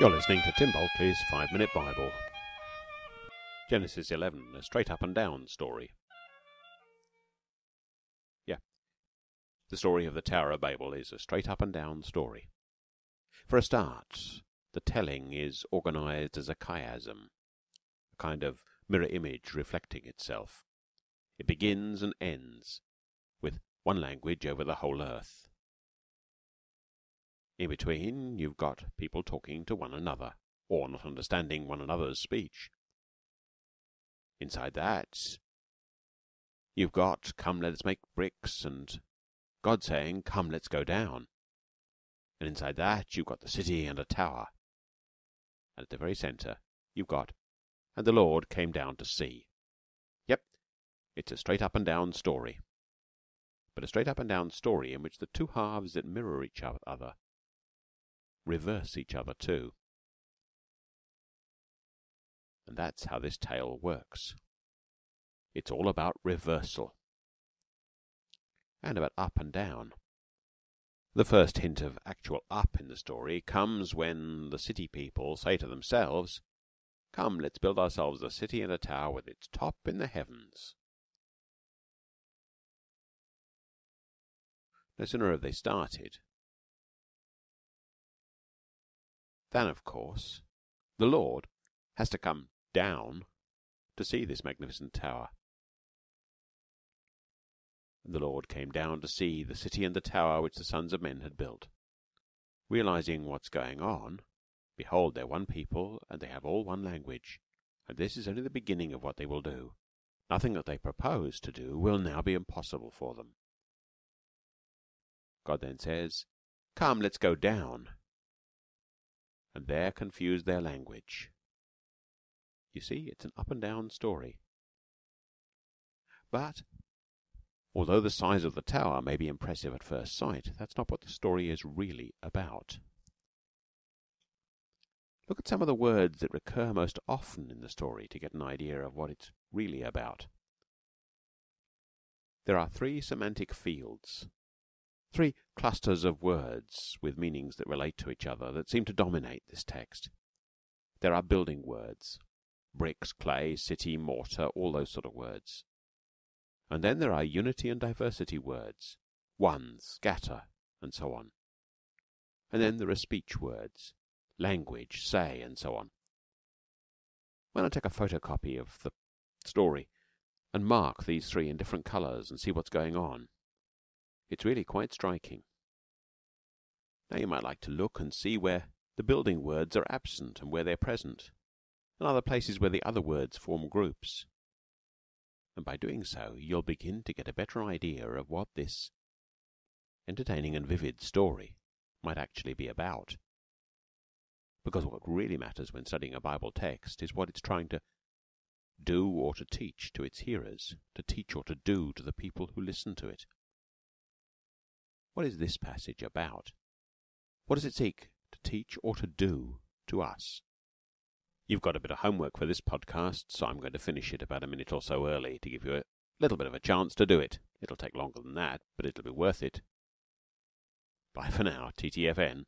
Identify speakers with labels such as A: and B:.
A: You're listening to Tim Bulkeley's Five Minute Bible. Genesis 11, a straight up and down story. Yeah. The story of the Tower of Babel is a straight up and down story. For a start, the telling is organized as a chiasm, a kind of mirror image reflecting itself. It begins and ends with one language over the whole earth. In between, you've got people talking to one another, or not understanding one another's speech. Inside that, you've got come let's make bricks and God saying come let's go down. And inside that, you've got the city and a tower. And at the very centre, you've got and the Lord came down to see. Yep, it's a straight up and down story. But a straight up and down story in which the two halves that mirror each other reverse each other too. And that's how this tale works. It's all about reversal and about up and down. The first hint of actual up in the story comes when the city people say to themselves, Come, let's build ourselves a city and a tower with its top in the heavens. No sooner have they started than, of course, the Lord has to come down to see this magnificent tower. The Lord came down to see the city and the tower which the sons of men had built. Realizing what's going on, behold, they're one people, and they have all one language, and this is only the beginning of what they will do. Nothing that they propose to do will now be impossible for them. God then says, Come, let's go down and there confuse their language. You see, it's an up and down story. But, although the size of the tower may be impressive at first sight, that's not what the story is really about. Look at some of the words that recur most often in the story to get an idea of what it's really about. There are three semantic fields Three clusters of words with meanings that relate to each other that seem to dominate this text. There are building words bricks, clay, city, mortar, all those sort of words. And then there are unity and diversity words one, scatter, and so on. And then there are speech words language, say, and so on. When I take a photocopy of the story and mark these three in different colours and see what's going on, it's really quite striking. Now you might like to look and see where the building words are absent and where they're present, and other places where the other words form groups. And by doing so, you'll begin to get a better idea of what this entertaining and vivid story might actually be about. Because what really matters when studying a Bible text is what it's trying to do or to teach to its hearers, to teach or to do to the people who listen to it. What is this passage about? What does it seek to teach or to do to us? You've got a bit of homework for this podcast, so I'm going to finish it about a minute or so early to give you a little bit of a chance to do it. It'll take longer than that, but it'll be worth it. Bye for now, TTFN.